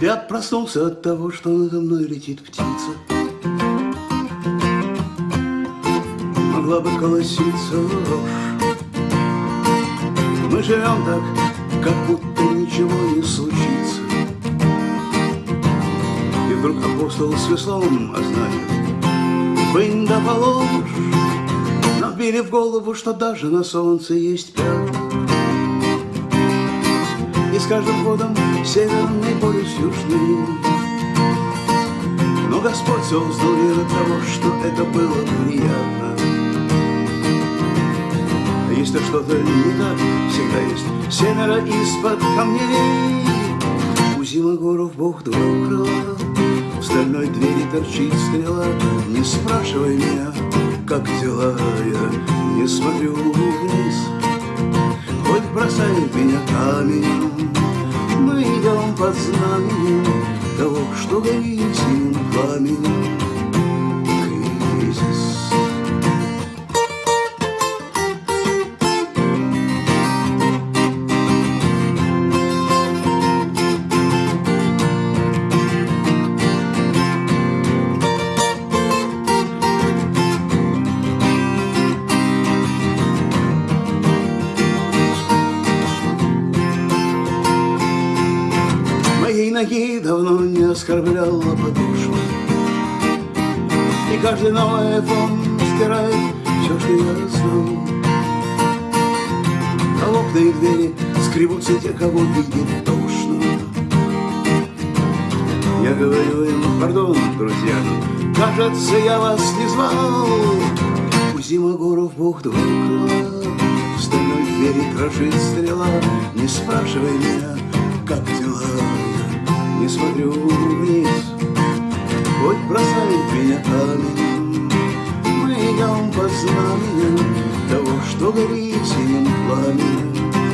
Я проснулся от того, что надо мной летит птица. Могла бы колоситься рожь. Мы живем так, как будто ничего не случится. И вдруг апостол с веслом, значит, бынь да положь, Нам в голову, что даже на солнце есть пятна. И с каждым годом северный полюс южный. Но Господь создал мир того, что это было приятно. Если что-то не так, всегда есть семеро из-под камней. У Зимогоров Бог два крыла, в стальной двери торчит стрела. Не спрашивай меня, как дела, я не смотрю вниз. Бросает меня камень, Мы идем под знаменем Того, что горит синим пламенем ноги давно не оскорбляла подошва И каждый новый айфон стирает все, что я знал А в окна и двери скребутся те, кого видит тошно. Я говорю им, пардон, друзья, кажется, я вас не звал У Зимогоров Бог два крыла В стальной двери крошит стрела. Не спрашивай меня, как дела не смотрю вниз. Хоть бросает меня камень Мы идем по знаменем Того, что горит синим пламенем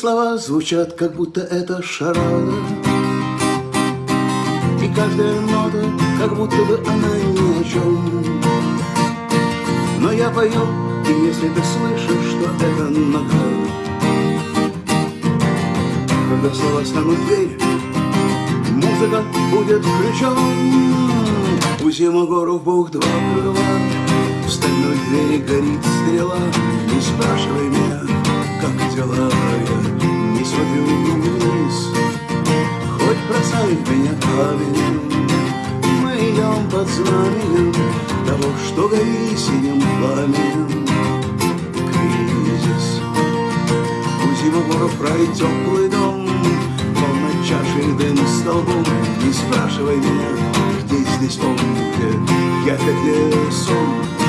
слова звучат, как будто это шарада И каждая нота, как будто бы она ни о чем Но я пою, и если ты слышишь, что это награда Когда слова станут дверь, музыка будет ключом У Зимогоров Бог два крыла В стальной двери горит стрела. Не спрашивай меня, как дела камень Мы идем под знаменем Того, что горит синим пламенем. Кризис. У Зимогоров рай теплый дом Полна чашей дым столбом. Не спрашивай меня, где здесь он, я как сон